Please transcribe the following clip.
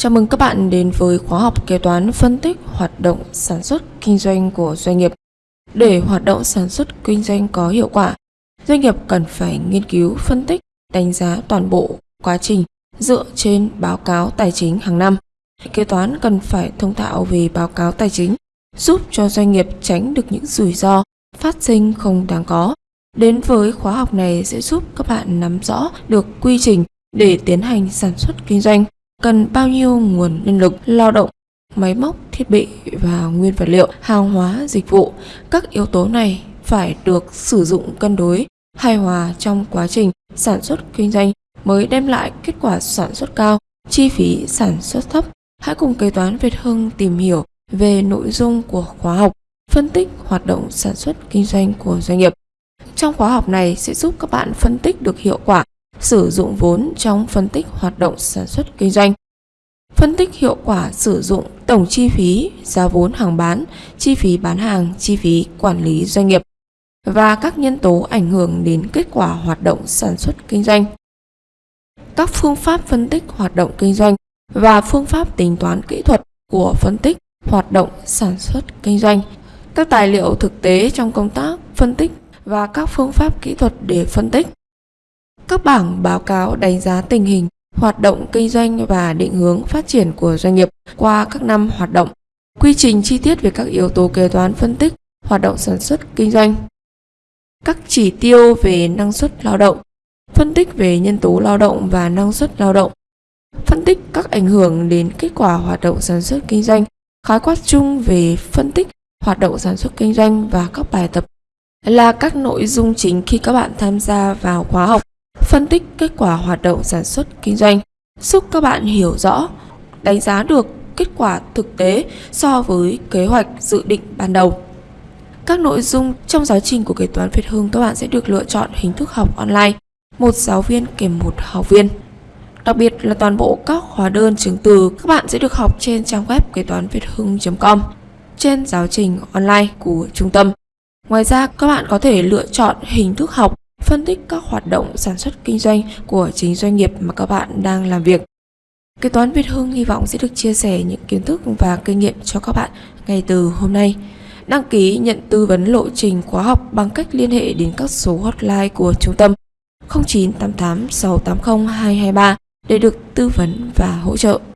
Chào mừng các bạn đến với khóa học kế toán phân tích hoạt động sản xuất kinh doanh của doanh nghiệp. Để hoạt động sản xuất kinh doanh có hiệu quả, doanh nghiệp cần phải nghiên cứu, phân tích, đánh giá toàn bộ quá trình dựa trên báo cáo tài chính hàng năm. Kế toán cần phải thông thạo về báo cáo tài chính, giúp cho doanh nghiệp tránh được những rủi ro phát sinh không đáng có. Đến với khóa học này sẽ giúp các bạn nắm rõ được quy trình để tiến hành sản xuất kinh doanh cần bao nhiêu nguồn nhân lực, lao động, máy móc, thiết bị và nguyên vật liệu, hàng hóa, dịch vụ. Các yếu tố này phải được sử dụng cân đối, hài hòa trong quá trình sản xuất kinh doanh mới đem lại kết quả sản xuất cao, chi phí sản xuất thấp. Hãy cùng kế toán Việt Hưng tìm hiểu về nội dung của khóa học phân tích hoạt động sản xuất kinh doanh của doanh nghiệp. Trong khóa học này sẽ giúp các bạn phân tích được hiệu quả sử dụng vốn trong phân tích hoạt động sản xuất kinh doanh. Phân tích hiệu quả sử dụng tổng chi phí, giá vốn hàng bán, chi phí bán hàng, chi phí quản lý doanh nghiệp và các nhân tố ảnh hưởng đến kết quả hoạt động sản xuất kinh doanh. Các phương pháp phân tích hoạt động kinh doanh và phương pháp tính toán kỹ thuật của phân tích hoạt động sản xuất kinh doanh. Các tài liệu thực tế trong công tác phân tích và các phương pháp kỹ thuật để phân tích các bảng báo cáo đánh giá tình hình hoạt động kinh doanh và định hướng phát triển của doanh nghiệp qua các năm hoạt động, quy trình chi tiết về các yếu tố kế toán phân tích hoạt động sản xuất kinh doanh, các chỉ tiêu về năng suất lao động, phân tích về nhân tố lao động và năng suất lao động, phân tích các ảnh hưởng đến kết quả hoạt động sản xuất kinh doanh, khái quát chung về phân tích hoạt động sản xuất kinh doanh và các bài tập. Là các nội dung chính khi các bạn tham gia vào khóa học phân tích kết quả hoạt động sản xuất kinh doanh, giúp các bạn hiểu rõ, đánh giá được kết quả thực tế so với kế hoạch dự định ban đầu. Các nội dung trong giáo trình của kế toán Việt Hưng các bạn sẽ được lựa chọn hình thức học online, một giáo viên kèm một học viên. Đặc biệt là toàn bộ các hóa đơn chứng từ các bạn sẽ được học trên trang web kế toán việt hưng.com trên giáo trình online của trung tâm. Ngoài ra, các bạn có thể lựa chọn hình thức học phân tích các hoạt động sản xuất kinh doanh của chính doanh nghiệp mà các bạn đang làm việc. Kế toán Việt Hưng hy vọng sẽ được chia sẻ những kiến thức và kinh nghiệm cho các bạn ngay từ hôm nay. Đăng ký nhận tư vấn lộ trình khóa học bằng cách liên hệ đến các số hotline của trung tâm 0988 680 223 để được tư vấn và hỗ trợ.